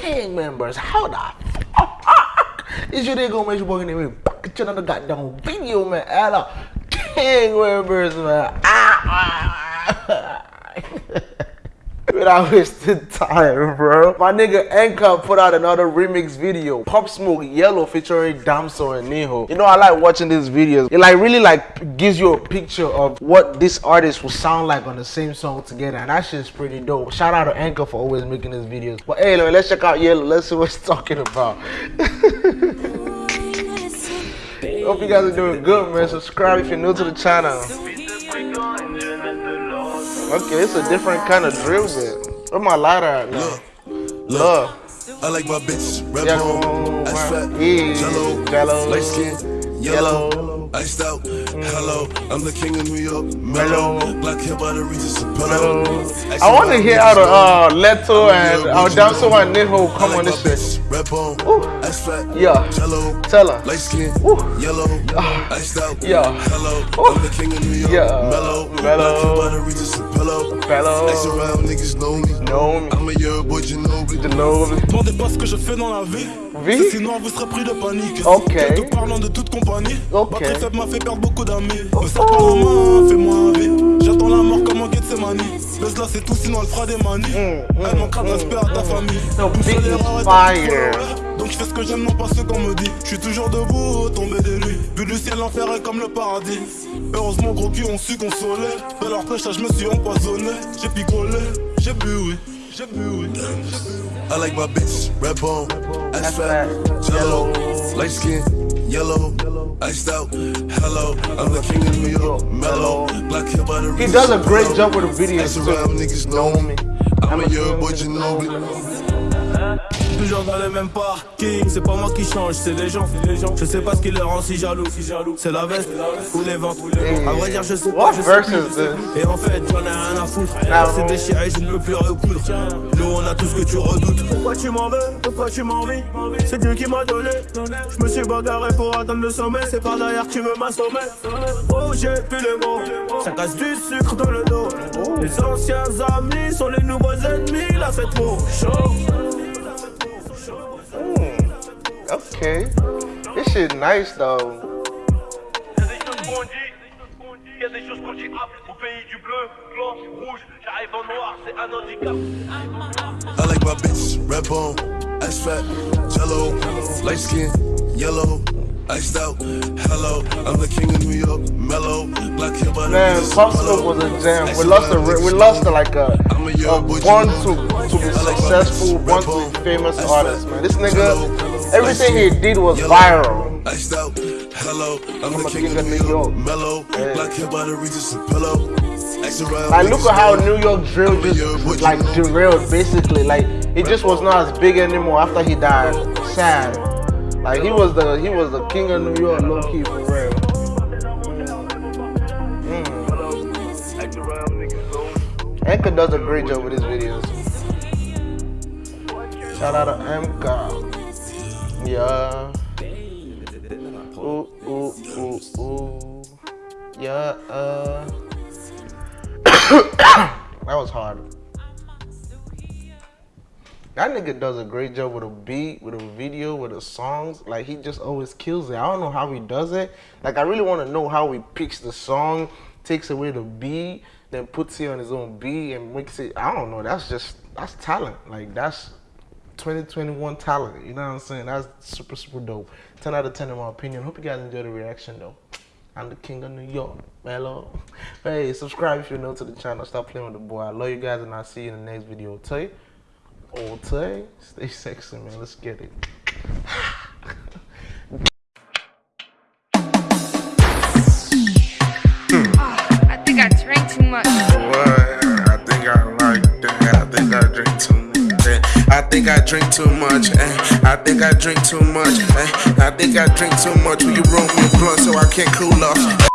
gang members. How the fuck is you nigga gonna make you working in me? Get another goddamn video, man. Ella, gang members, man. Ah. Without wasted time, bro. My nigga Anchor put out another remix video. Pop Smoke Yellow featuring Damso and Ninho. You know, I like watching these videos. It like really like gives you a picture of what this artist will sound like on the same song together. And that shit's pretty dope. Shout out to Anchor for always making these videos. But hey, let's check out Yellow. Let's see what he's talking about. Hope you guys are doing good, man. Subscribe if you're new to the channel. Okay, it's a different kind of drill bit. Where my lighter at now? Look, look. I like my bitch, red Yellow, bone, ass fat, yeah, jello, jello, light skin, yellow. yellow, iced out. Hello, I'm the king of New York, mellow, black hair by the Regis Hello. Apollo. I want to hear how the uh, Leto and uh, Damso and Ninho come on this shit. Red bone, Ooh. ass fat, Yeah. jello, Tell her. light skin, Ooh. yellow, iced out. Yeah. Hello, Ooh. I'm the king of New York, Yeah. mellow, Mellow. black hair by the Regis Apollo. Fellow. Ice around, niggas know me. Know me. I'm a year boy, Ginobili. Pas ce que je fais dans la vie. Vie? Sinon vous serez pris de panique. Ok. Quelques parlant de toute compagnie. Ok. Faible m'a fait perdre beaucoup d'amis. Me serre pas la main, fais-moi un vie. J'attends la mort comme un Gethsemane. Baisse là, c'est tout, sinon elle fera des manies. Mm, Elle manquera de respect à ta famille. La Donc je fais ce que j'aime, non pas ce qu'on me dit. Je suis toujours debout, tombé des nuits. Vu du ciel, l'enfer est comme le paradis. Heureusement, gros cul, on su consoler. De leur pêche, je me suis empoisonné. J'ai picolé, j'ai bu, oui. J'ai bu, oui. I like my bitch, red bone, ass fat, jello, yellow. light skin, yellow, iced out. Hello, I'm the king of New York, mellow, He does a great job with the videos around, niggas know me. I'm a year boy, Ginobili. Toujours dans les mêmes parkings, c'est pas moi qui change, c'est les gens. Je sais pas ce qui les rend si jaloux. C'est la veste ou les ventes. À vrai dire, je sais pas. Je sais plus. Et en fait, j'en ai rien à foutre. Ah C'est déchiré, je ne peux plus recoudre. Nous, on a tout ce que tu redoutes. Pourquoi tu m'en veux? Pourquoi tu m'envies C'est Dieu qui m'a donné. Je me suis bagarré pour atteindre le sommet. C'est par derrière que tu veux m'assommer. Oh, j'ai plus les mots. Ça casse du sucre dans le dos. Les anciens amis sont les nouveaux ennemis. La fête pour chaud. Okay. This shit nice though. Y'a des choses qu'on dit, y'a des choses qu'on dit au pays du bleu, blanc, rouge, j'arrive en noir, c'est un handicap. I like my bitch, red bone, ass fat, jello, light skin, yellow, iced out. Hello, I'm the king of New York, mellow, black hair by Man, Smoke was a jam. We lost a we lost a, like a, a a young boy, born to to be I like my successful, bitch, born red bone, to be famous artist, man. This nigga, everything he did was viral. Iced out, hello, I'm, I'm the king, of New York, mellow, Yeah. black hair by the Regis. Ice around, Like look at how. New York drill I'm a young boy, just like derailed basically. Like it just was not as big anymore after he died. Sad. Like he was the he was the king of New York, low key for real. Hmm. Enka does a great job with his videos. Shout out to Emka. Yeah. Ooh, ooh, ooh, ooh. Yeah, uh. that was hard. That nigga does a great job with a beat, with a video, with the songs. Like he just always kills it. I don't know how he does it. Like I really want to know how he picks the song, takes away the beat, then puts it on his own beat and makes it. I don't know. That's just that's talent. Like that's 2021 talent. You know what I'm saying? That's super super dope. 10 out of 10 in my opinion. Hope you guys enjoyed the reaction though. I'm the king of New York. Hello. Hey, subscribe if you're new to the channel. Stop playing with the boy. I love you guys and I'll see you in the next video. You. Oh, tell Stay sexy, man. Let's get it. Ah, I think I drank too much. Think I drink too much. eh. I think I drink too much. eh. I think I drink too much. Will you roll me a blunt so I can't cool off?